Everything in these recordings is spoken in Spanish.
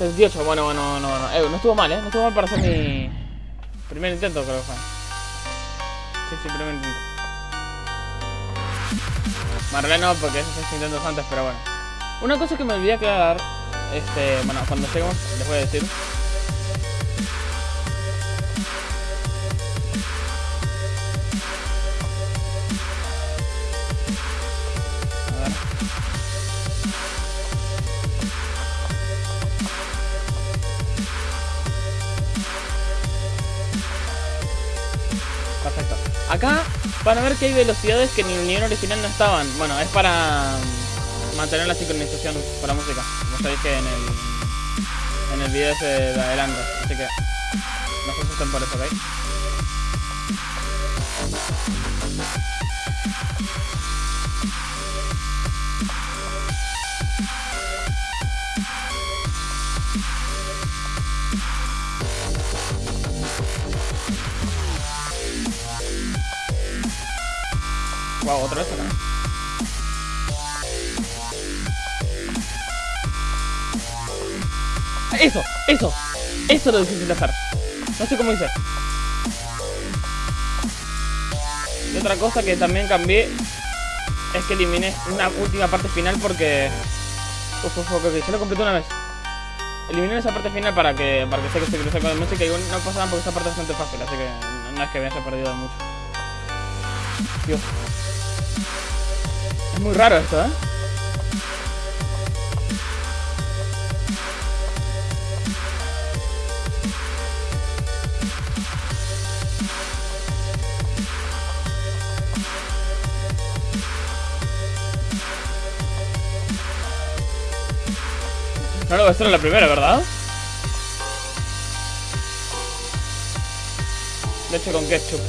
78, bueno, bueno, no, no, eh, no estuvo mal, ¿eh? No estuvo mal para hacer mi primer intento, creo que fue. Sí, sí, primer intento. Marlene no, porque esos seis intentos antes, pero bueno. Una cosa que me olvidé aclarar, este, bueno, cuando lleguemos les voy a decir. Acá van a ver que hay velocidades que en el nivel original no estaban. Bueno, es para mm, mantener la sincronización la música. Como sabéis que en el, en el video se de. Así que no se asusten por eso, ¿ok? Wow, otra vez acá. Eso, eso, eso es lo difícil de hacer. No sé cómo hice. Y otra cosa que también cambié es que eliminé una última parte final porque... Uf, uf, ok, ok, se lo completé una vez. Eliminé esa parte final para que, para que sé que se cruce con la música y no pasa porque esa parte es bastante fácil, así que no es que me haya perdido mucho. Dios. Muy raro esto, ¿eh? No lo voy a hacer en la primera, ¿verdad? Leche con ketchup.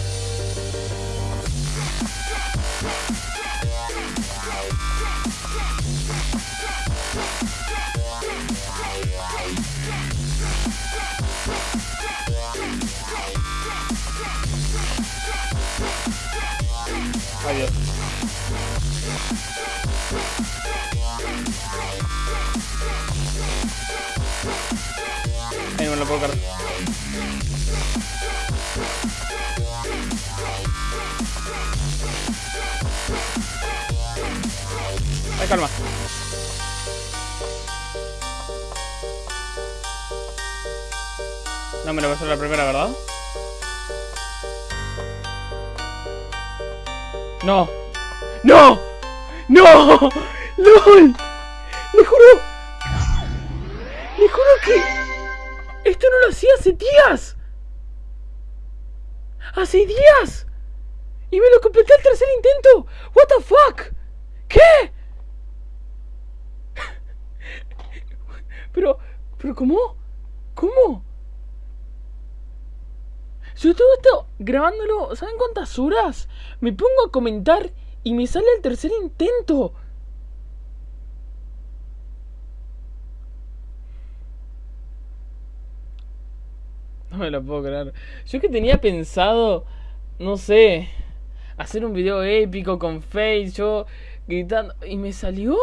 Adiós. Ahí no me lo puedo cargar. Ay, calma. No me lo hacer la primera, ¿verdad? No. ¡No! ¡No! ¡LOL! ¡Le juro! ¡Le juro que... Esto no lo hacía hace días. ¡Hace días! Y me lo completé al tercer intento. What the fuck? ¿Qué? Pero, pero ¿cómo? ¿Cómo? Yo todo esto grabándolo, ¿saben cuántas horas? Me pongo a comentar y me sale el tercer intento. No me lo puedo creer. Yo que tenía pensado, no sé, hacer un video épico con Face, yo gritando, y me salió.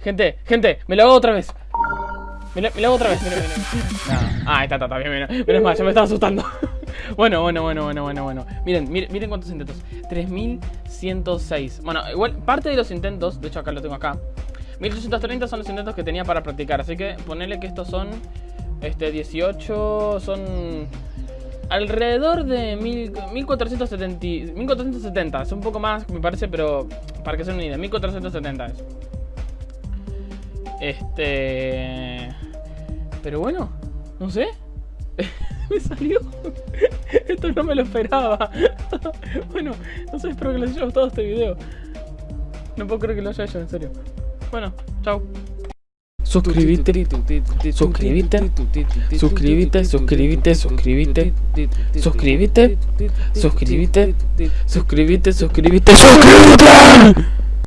Gente, gente, me lo hago otra vez. Lo hago otra vez. Mira, mira, mira. Ah, está, está, está bien, mira. Menos mal, ya me estaba asustando. bueno, bueno, bueno, bueno, bueno, bueno. Miren, miren, miren cuántos intentos. 3106. Bueno, igual, parte de los intentos, de hecho acá lo tengo acá. 1830 son los intentos que tenía para practicar. Así que ponele que estos son. Este, 18. Son. Alrededor de mil, 1470, 1470. Es un poco más, me parece, pero. Para que se una idea. 1470 es. Este... Pero bueno, no sé. me salió. Esto no me lo esperaba. bueno, no sé, espero que les haya gustado este video. No puedo creer que lo haya hecho, en serio. Bueno, chao. Suscríbete, suscríbete, suscríbete, suscríbete, suscríbete, suscríbete, suscríbete, suscríbete, suscríbete, suscríbete.